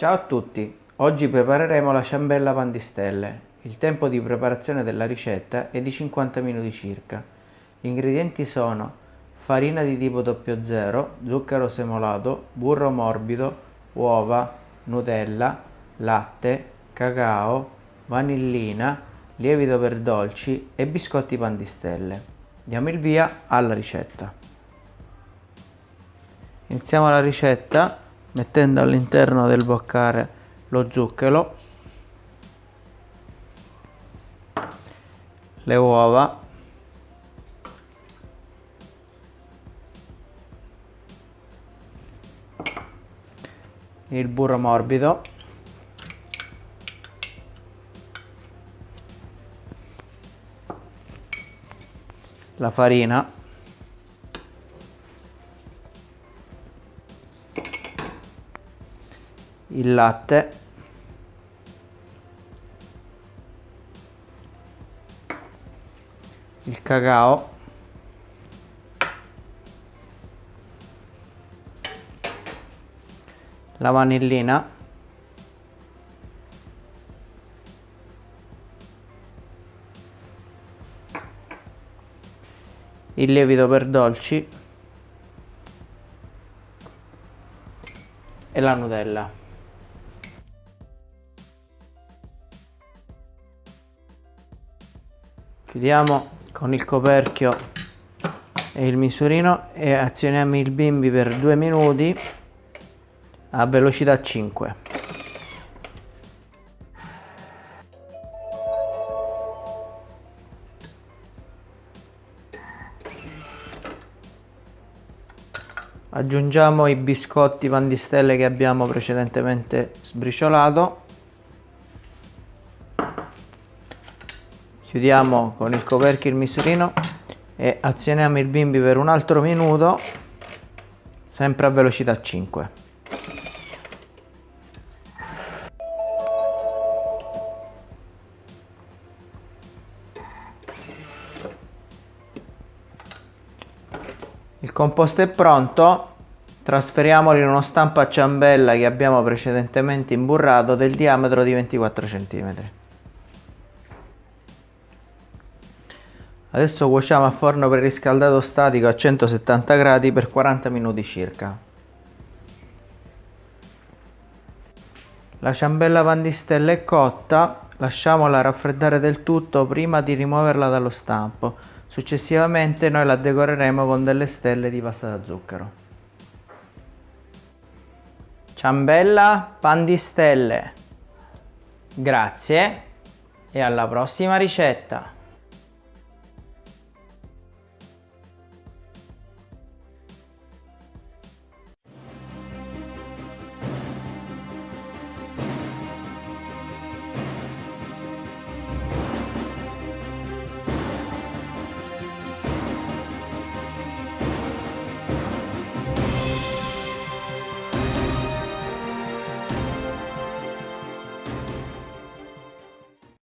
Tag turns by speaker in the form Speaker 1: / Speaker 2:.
Speaker 1: Ciao a tutti, oggi prepareremo la ciambella pan di stelle. Il tempo di preparazione della ricetta è di 50 minuti circa. Gli ingredienti sono farina di tipo 00, zucchero semolato, burro morbido, uova, nutella, latte, cacao, vanillina, lievito per dolci e biscotti pan di stelle. Diamo il via alla ricetta. Iniziamo la ricetta mettendo all'interno del boccare lo zucchero le uova il burro morbido la farina il latte. Il cacao. La vanillina. Il lievito per dolci. E la Nutella. Chiudiamo con il coperchio e il misurino e azioniamo il bimbi per due minuti a velocità 5 aggiungiamo i biscotti pan di stelle che abbiamo precedentemente sbriciolato chiudiamo con il coperchio il misurino e azioniamo il bimbi per un altro minuto sempre a velocità 5 il composto è pronto trasferiamolo in uno stampo a ciambella che abbiamo precedentemente imburrato del diametro di 24 cm Adesso cuociamo a forno preriscaldato statico a 170 gradi per 40 minuti circa. La ciambella pandistella è cotta, lasciamola raffreddare del tutto prima di rimuoverla dallo stampo. Successivamente noi la decoreremo con delle stelle di pasta da zucchero. Ciambella pandistelle. Grazie e alla prossima ricetta!